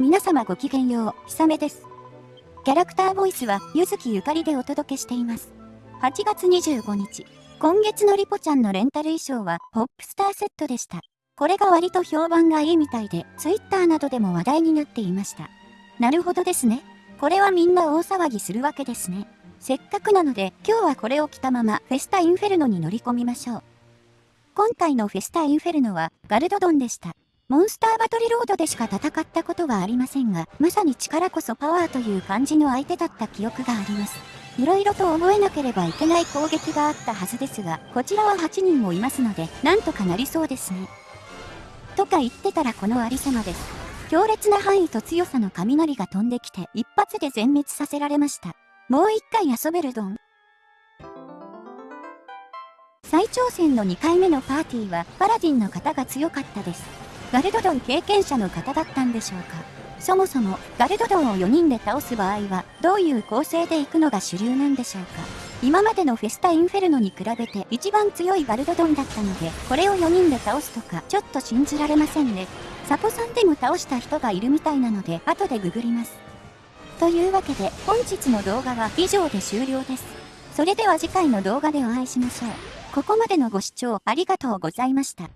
皆様ごきげんよう、ひさめです。キャラクターボイスは、ゆずきゆかりでお届けしています。8月25日、今月のリポちゃんのレンタル衣装は、ポップスターセットでした。これが割と評判がいいみたいで、ツイッターなどでも話題になっていました。なるほどですね。これはみんな大騒ぎするわけですね。せっかくなので、今日はこれを着たまま、フェスタインフェルノに乗り込みましょう。今回のフェスタインフェルノは、ガルドドンでした。モンスターバトルロードでしか戦ったことはありませんが、まさに力こそパワーという感じの相手だった記憶があります。いろいろと覚えなければいけない攻撃があったはずですが、こちらは8人もいますので、なんとかなりそうですね。とか言ってたらこのありさまです。強烈な範囲と強さの雷が飛んできて一発で全滅させられました。もう一回遊べるドン。再挑戦の2回目のパーティーはパラディンの方が強かったです。ガルドドン経験者の方だったんでしょうか。そもそもガルドドンを4人で倒す場合はどういう構成でいくのが主流なんでしょうか。今までのフェスタインフェルノに比べて一番強いガルドドンだったのでこれを4人で倒すとかちょっと信じられませんね。サポさんでも倒した人がいるみたいなので後でググります。というわけで本日の動画は以上で終了です。それでは次回の動画でお会いしましょう。ここまでのご視聴ありがとうございました。